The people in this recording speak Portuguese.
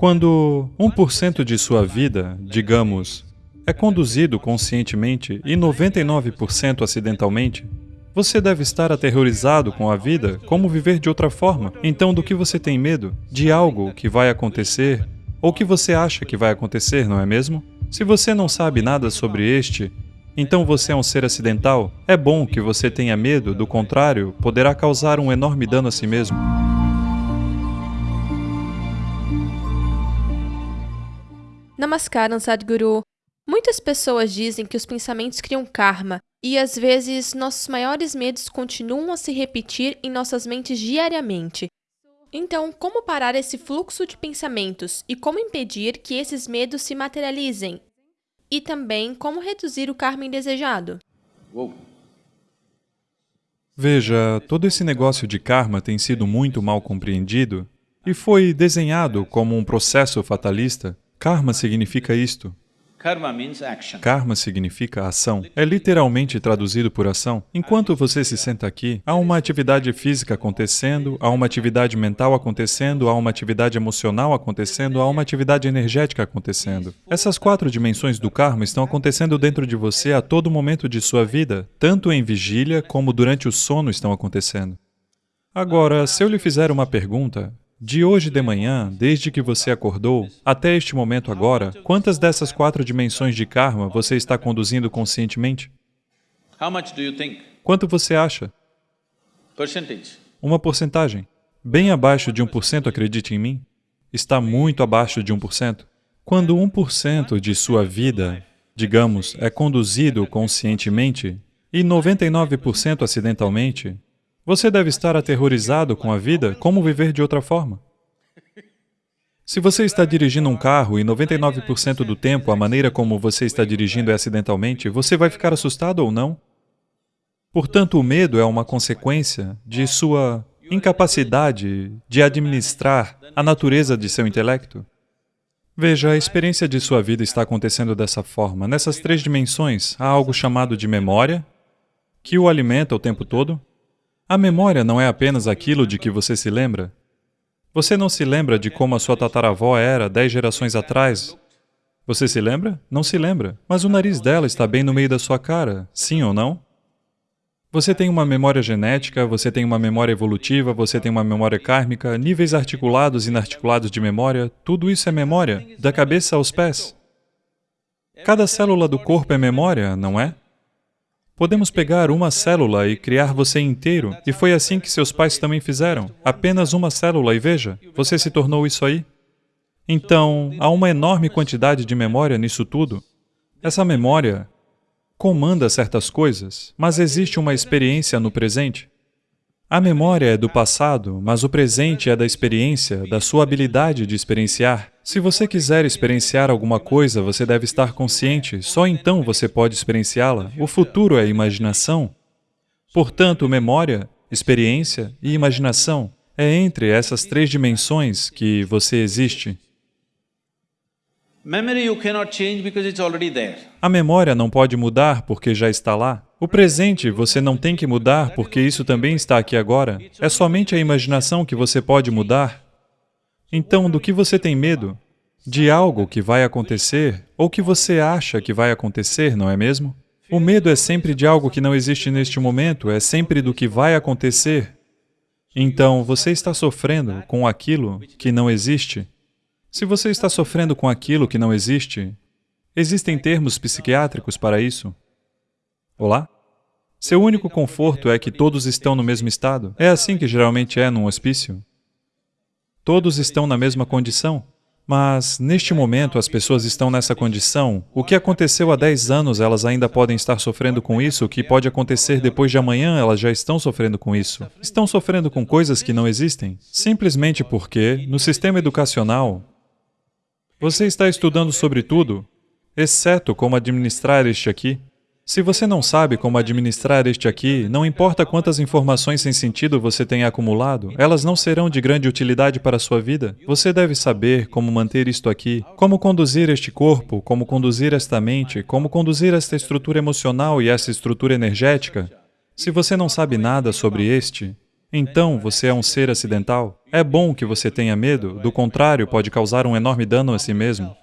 Quando 1% de sua vida, digamos, é conduzido conscientemente e 99% acidentalmente, você deve estar aterrorizado com a vida, como viver de outra forma. Então, do que você tem medo? De algo que vai acontecer ou que você acha que vai acontecer, não é mesmo? Se você não sabe nada sobre este, então você é um ser acidental. É bom que você tenha medo, do contrário, poderá causar um enorme dano a si mesmo. Namaskaram, Sadhguru. Muitas pessoas dizem que os pensamentos criam karma e, às vezes, nossos maiores medos continuam a se repetir em nossas mentes diariamente. Então, como parar esse fluxo de pensamentos e como impedir que esses medos se materializem? E também, como reduzir o karma indesejado? Veja, todo esse negócio de karma tem sido muito mal compreendido e foi desenhado como um processo fatalista. Karma significa isto. Karma significa ação. É literalmente traduzido por ação. Enquanto você se senta aqui, há uma atividade física acontecendo, há uma atividade mental acontecendo, há uma atividade emocional acontecendo, há uma atividade energética acontecendo. Essas quatro dimensões do karma estão acontecendo dentro de você a todo momento de sua vida, tanto em vigília como durante o sono estão acontecendo. Agora, se eu lhe fizer uma pergunta, de hoje de manhã, desde que você acordou, até este momento agora, quantas dessas quatro dimensões de karma você está conduzindo conscientemente? Quanto você acha? Uma porcentagem. Bem abaixo de 1%, acredite em mim. Está muito abaixo de 1%. Quando 1% de sua vida, digamos, é conduzido conscientemente e 99% acidentalmente, você deve estar aterrorizado com a vida, como viver de outra forma? Se você está dirigindo um carro e 99% do tempo a maneira como você está dirigindo é acidentalmente, você vai ficar assustado ou não? Portanto, o medo é uma consequência de sua incapacidade de administrar a natureza de seu intelecto. Veja, a experiência de sua vida está acontecendo dessa forma. Nessas três dimensões, há algo chamado de memória, que o alimenta o tempo todo, a memória não é apenas aquilo de que você se lembra. Você não se lembra de como a sua tataravó era dez gerações atrás. Você se lembra? Não se lembra. Mas o nariz dela está bem no meio da sua cara, sim ou não? Você tem uma memória genética, você tem uma memória evolutiva, você tem uma memória kármica, níveis articulados e inarticulados de memória, tudo isso é memória, da cabeça aos pés. Cada célula do corpo é memória, não é? Podemos pegar uma célula e criar você inteiro, e foi assim que seus pais também fizeram. Apenas uma célula e veja, você se tornou isso aí. Então, há uma enorme quantidade de memória nisso tudo. Essa memória comanda certas coisas, mas existe uma experiência no presente. A memória é do passado, mas o presente é da experiência, da sua habilidade de experienciar. Se você quiser experienciar alguma coisa, você deve estar consciente, só então você pode experienciá-la. O futuro é imaginação. Portanto, memória, experiência e imaginação é entre essas três dimensões que você existe. A memória não pode mudar porque já está lá. O presente você não tem que mudar porque isso também está aqui agora. É somente a imaginação que você pode mudar. Então, do que você tem medo? De algo que vai acontecer ou que você acha que vai acontecer, não é mesmo? O medo é sempre de algo que não existe neste momento, é sempre do que vai acontecer. Então, você está sofrendo com aquilo que não existe. Se você está sofrendo com aquilo que não existe, existem termos psiquiátricos para isso. Olá? Seu único conforto é que todos estão no mesmo estado. É assim que geralmente é num hospício. Todos estão na mesma condição. Mas, neste momento, as pessoas estão nessa condição. O que aconteceu há 10 anos, elas ainda podem estar sofrendo com isso. O que pode acontecer depois de amanhã, elas já estão sofrendo com isso. Estão sofrendo com coisas que não existem. Simplesmente porque, no sistema educacional, você está estudando sobre tudo, exceto como administrar este aqui. Se você não sabe como administrar este aqui, não importa quantas informações sem sentido você tenha acumulado, elas não serão de grande utilidade para a sua vida. Você deve saber como manter isto aqui, como conduzir este corpo, como conduzir esta mente, como conduzir esta estrutura emocional e esta estrutura energética. Se você não sabe nada sobre este, Então, você é um ser acidental? É bom que você tenha medo, do contrário, pode causar um enorme dano a si mesmo.